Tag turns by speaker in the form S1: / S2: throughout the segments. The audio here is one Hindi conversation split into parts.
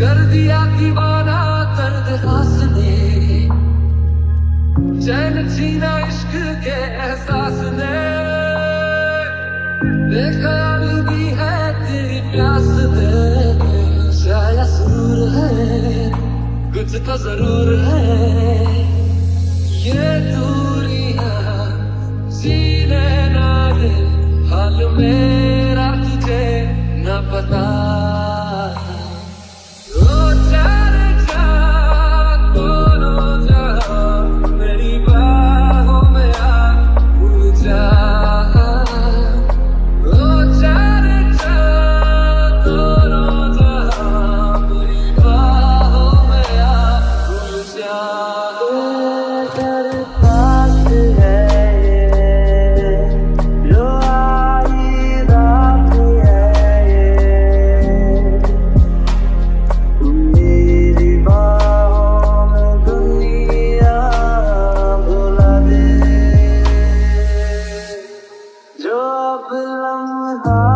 S1: कर दिया दीवाना दर्द हास चैन छीना इश्क के एहसास ने। बेख्याल भी है तेरी प्यास दे शाया सुर है कुछ तो ज़रूर है। ये तू heart.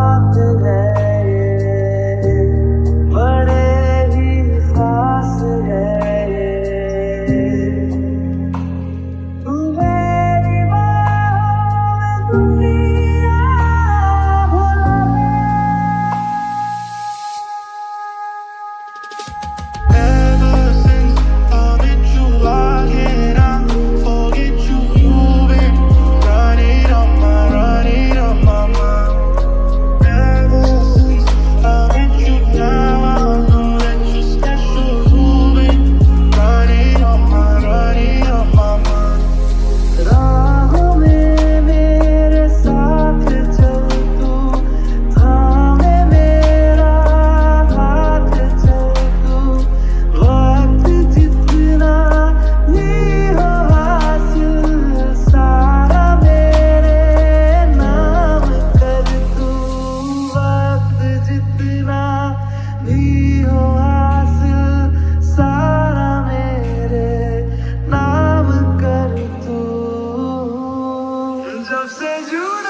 S1: of Saint-Julie.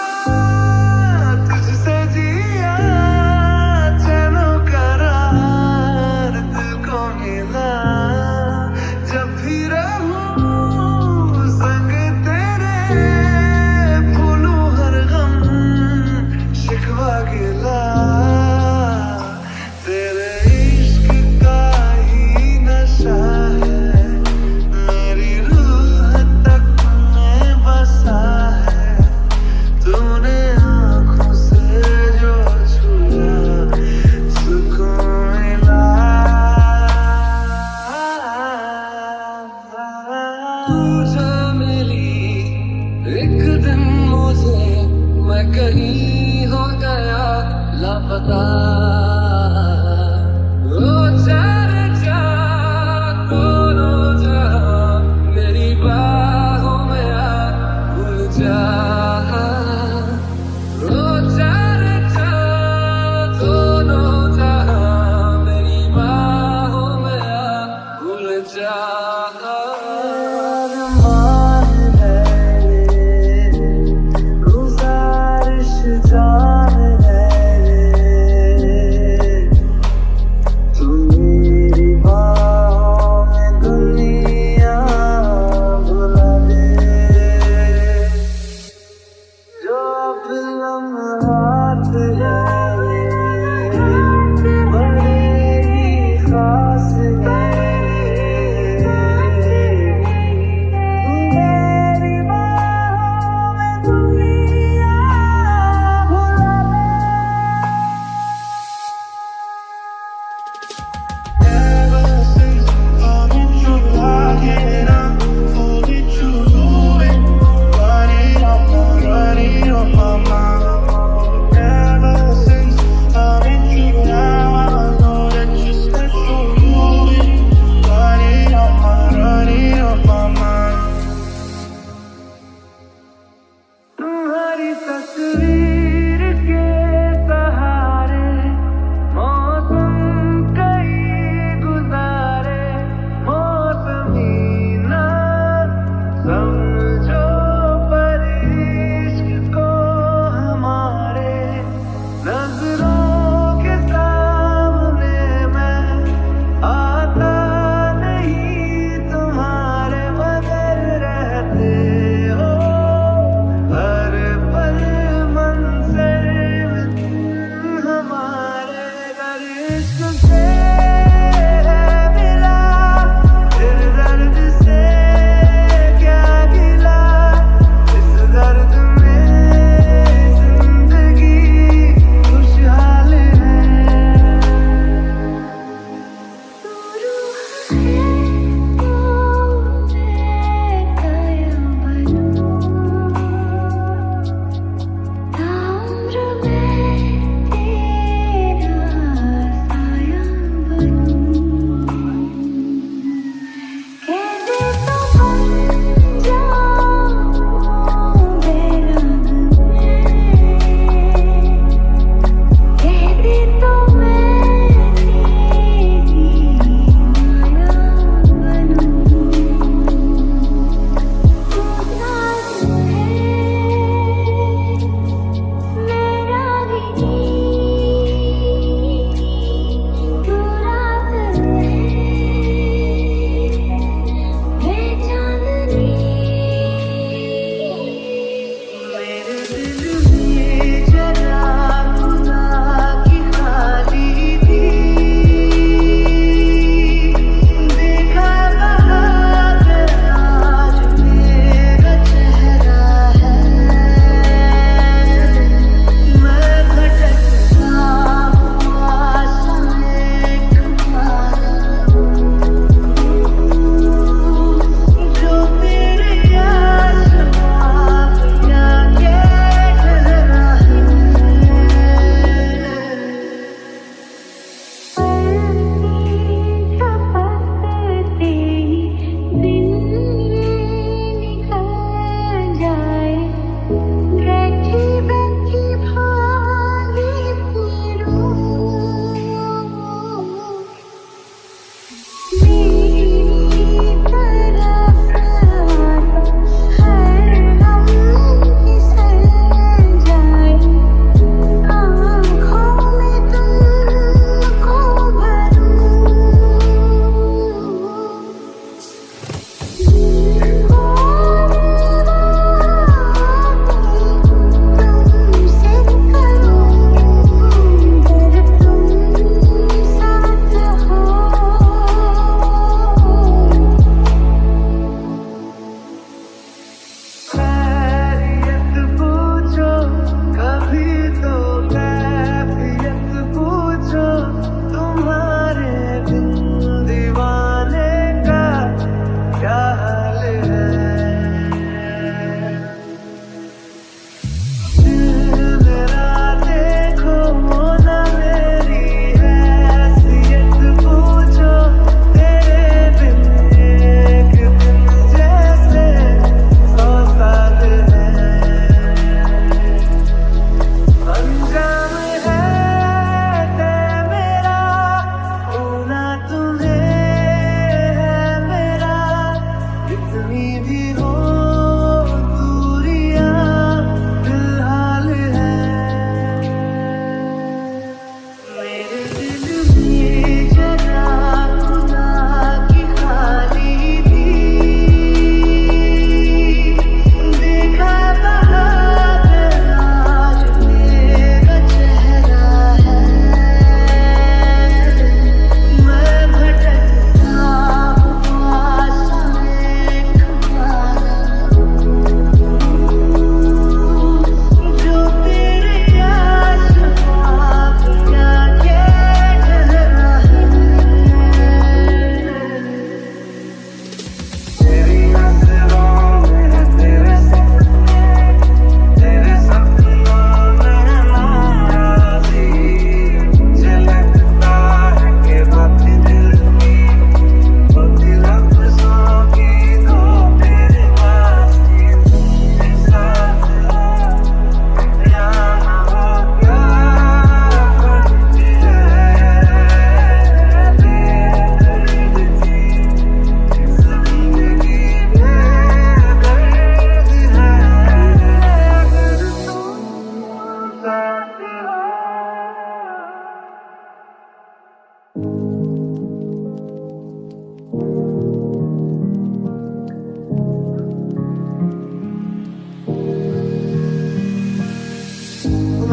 S1: Yeah.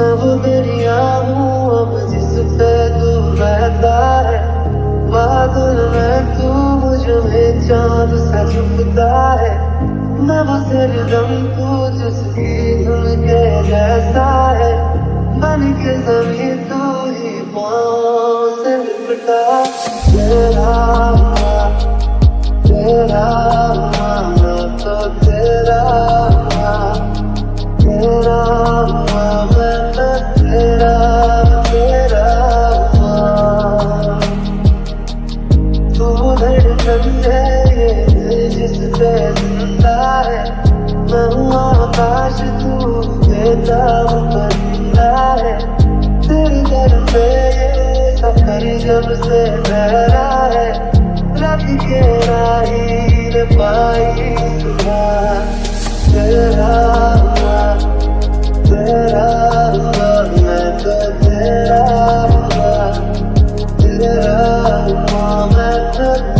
S1: मैं
S2: वो दरिया हूँ अब जिससे तू बहता है, बादल में तू मुझ चाँद सा छुपता है। मैं वो सरदम तू जिसकी धुन के जैसा है, बन के जमी तू ही पाँव से लिपटा। तेरा तेरा तो तेरा तेरा touch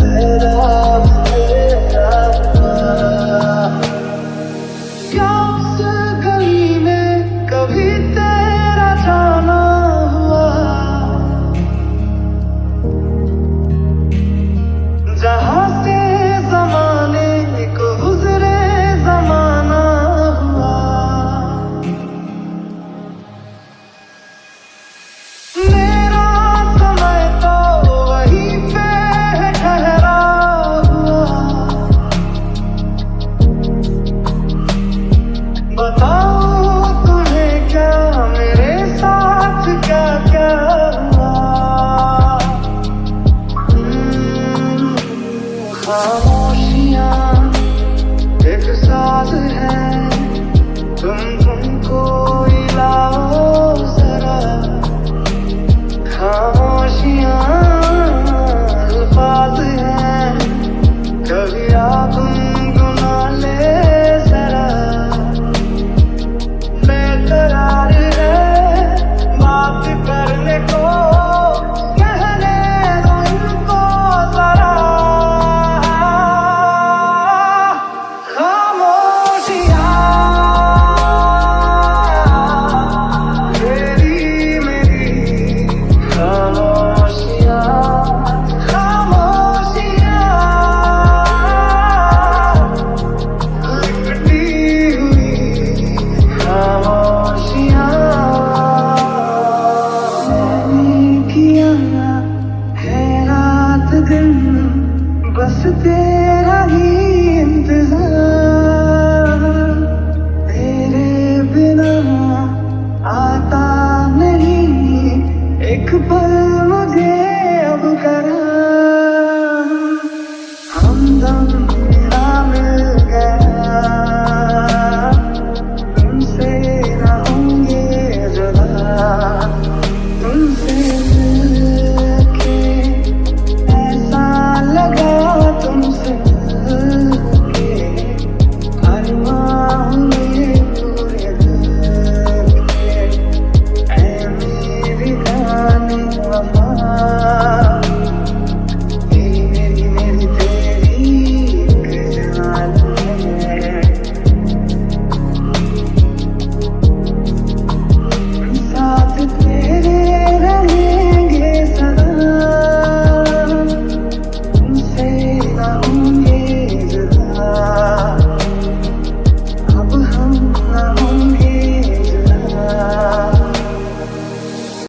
S2: se te